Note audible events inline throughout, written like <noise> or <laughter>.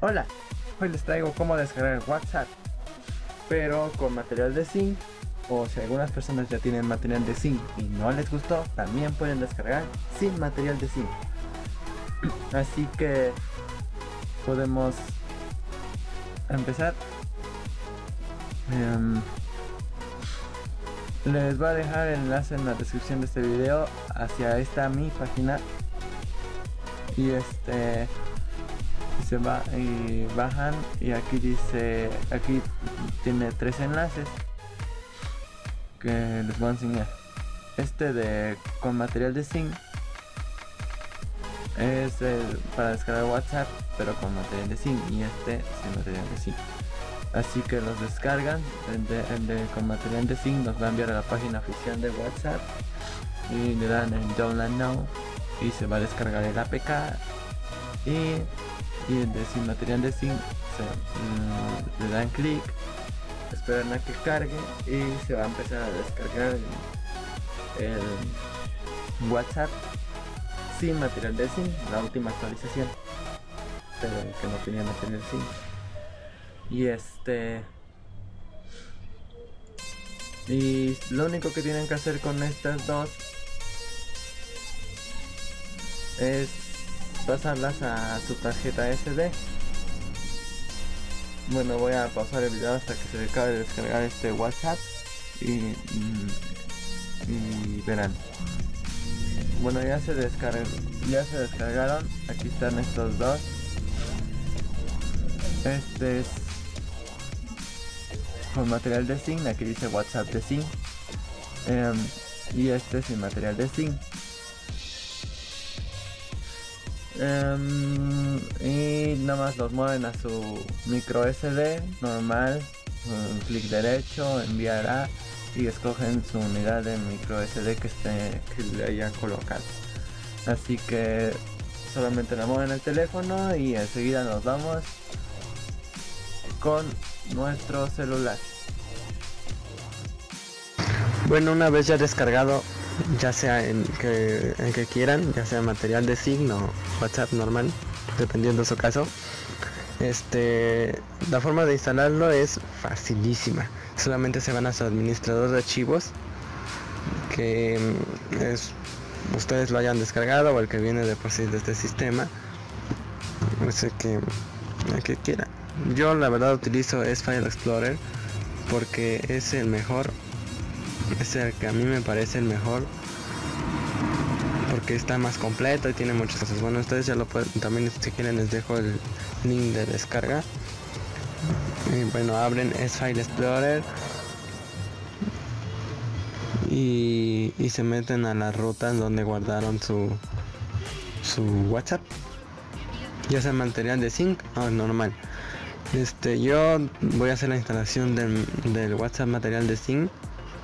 Hola, hoy les traigo cómo descargar WhatsApp, pero con material de zinc, o si algunas personas ya tienen material de zinc y no les gustó, también pueden descargar sin material de zinc. <clears throat> Así que podemos empezar. Em, les voy a dejar el enlace en la descripción de este video hacia esta mi página y este se va y bajan y aquí dice aquí tiene tres enlaces que les voy a enseñar. Este de con material de zinc es para descargar whatsapp pero con material de zinc y este sin material de zinc. Así que los descargan el de, con material de zinc nos va a enviar a la página oficial de whatsapp y le dan en download now y se va a descargar el apk y y de sin material de zinc mm, le dan clic esperan a que cargue y se va a empezar a descargar el, whatsapp sin material de zinc la última actualización pero que no tenía material zinc. Y este y lo único que tienen que hacer con estas dos es pasarlas a su tarjeta SD bueno voy a pausar el video hasta que se acabe de descargar este whatsapp y, y, verán. Bueno ya se descargaron ya se descargaron. Aquí están estos dos. Este es con material de zinc aquí dice whatsapp de zinc. Em, y este sin material de zinc Em, y nada más los mueven a su micro SD normal clic derecho enviará y escogen su unidad de micro SD que esté que le hayan colocado. Así que solamente la mueven el teléfono y enseguida nos vamos con nuestro celular. Bueno una vez ya descargado ya sea en que, que quieran, ya sea material de signo, WhatsApp normal, dependiendo de su caso. Este, la forma de instalarlo es facilísima. Solamente se van a su administrador de archivos, que mm, es ustedes lo hayan descargado o el que viene de por sí de este sistema. No sé que, el que quiera. Yo la verdad utilizo es File Explorer porque es el mejor es el que a mí me parece el mejor porque está más completo y tiene muchas cosas. Bueno ustedes ya lo pueden también si quieren les dejo el link de descarga. Y bueno abren es file explorer. Y, y se meten a las rutas donde guardaron su su whatsapp. Ya sea material de sync o normal. Este yo voy a hacer la instalación del, del whatsapp material de sync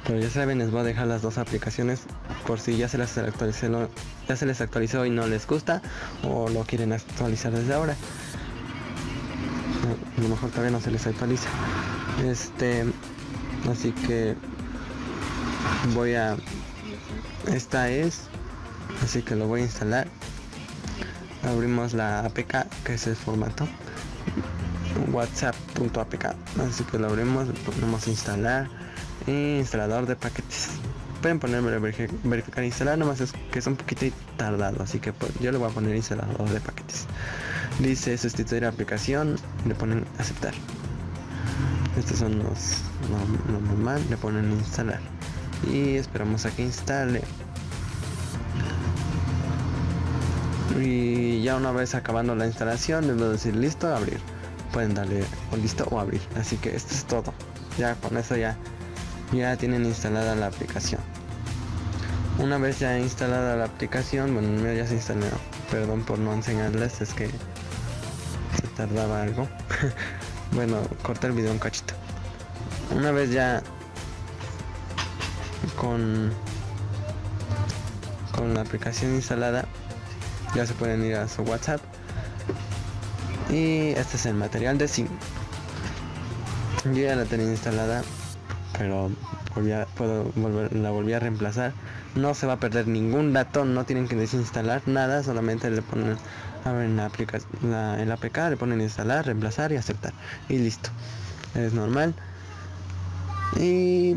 pero ya saben, les voy a dejar las dos aplicaciones por si ya se las actualizó, ya se les actualizó y no les gusta o lo quieren actualizar desde ahora. A lo mejor todavía no se les actualiza. Este, así que voy a esta es así que lo voy a instalar abrimos la apk que es el formato whatsapp.apk así que lo abrimos ponemos instalar instalador de paquetes. Pueden ponerme verificar instalar nomás es que es un poquito tardado así que pues, yo le voy a poner instalador de paquetes. Dice sustituir aplicación le ponen aceptar. Estos son los lo, normal le ponen instalar. Y esperamos a que instale. Y ya una vez acabando la instalación les voy a decir listo abrir pueden darle o listo o abrir. Así que esto es todo. Ya con eso ya ya tienen instalada la aplicación. Una vez ya instalada la aplicación bueno ya se instaló. Perdón por no enseñarles es que se tardaba algo. <laughs> Bueno corta el video un cachito. Una vez ya con con la aplicación instalada ya se pueden ir a su whatsapp. Y este es el material de sim. Yo ya la tenía instalada pero puedo volver, la volví a reemplazar. No se va a perder ningún dato no tienen que desinstalar nada solamente le ponen abren la aplicación el APK le ponen instalar reemplazar y aceptar. Y listo. Es normal. Y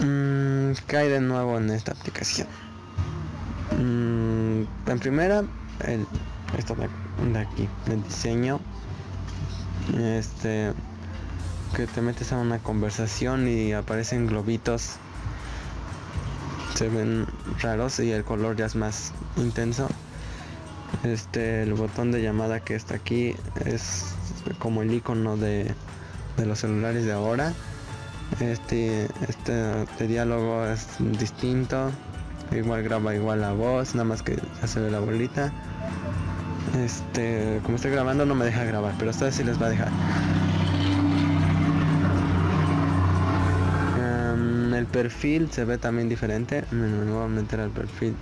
mmm, cae de nuevo en esta aplicación. Mm, en primera el esto de aquí el diseño. Este que te metes a una conversación y aparecen globitos se ven raros y el color ya es más intenso. Este el botón de llamada que está aquí es como el icono de, de los celulares de ahora. Este este, este diálogo es distinto igual graba igual la voz nada más que ya se la bolita. Este como estoy grabando no me deja grabar pero a ustedes sí les va a dejar el perfil se ve también diferente. Me voy a meter al perfil.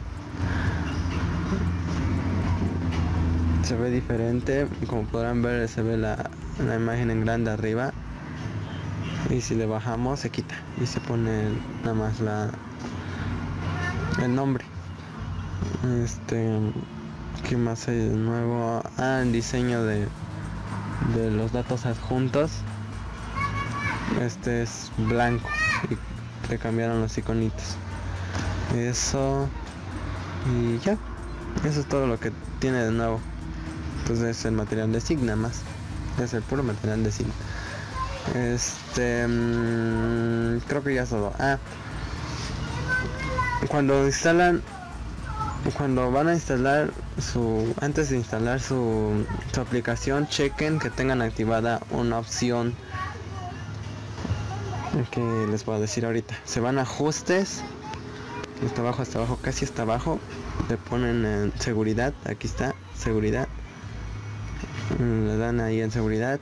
Se ve diferente. Como podrán ver se ve la, la imagen en grande arriba. Y si le bajamos se quita. Y se pone nada más la el nombre. Este que más hay de nuevo ah el diseño de de los datos adjuntos. Este es blanco cambiaron los iconitos eso y ya. Eso es todo lo que tiene de nuevo. Entonces es el material de signa más. Es el puro material de signa este mmm, creo que ya es todo ah. Cuando instalan cuando van a instalar su antes de instalar su, su aplicación chequen que tengan activada una opción que les puedo decir ahorita. Se van a ajustes está abajo hasta abajo casi hasta abajo. Le ponen en seguridad aquí está seguridad. Le dan ahí en seguridad.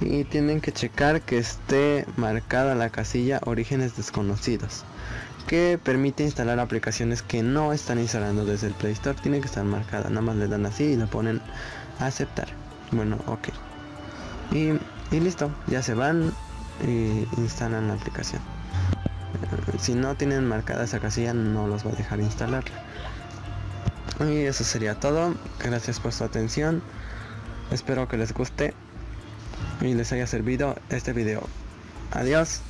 Y tienen que checar que esté marcada la casilla orígenes desconocidos que permite instalar aplicaciones que no están instalando desde el Play Store. Tiene que estar marcada nada más le dan así y le ponen aceptar. Bueno ok. Y, y listo ya se van y instalan la aplicación. Eh, si no tienen marcada esa casilla no los va a dejar instalar. Y eso sería todo. Gracias por su atención. Espero que les guste y les haya servido este video. Adiós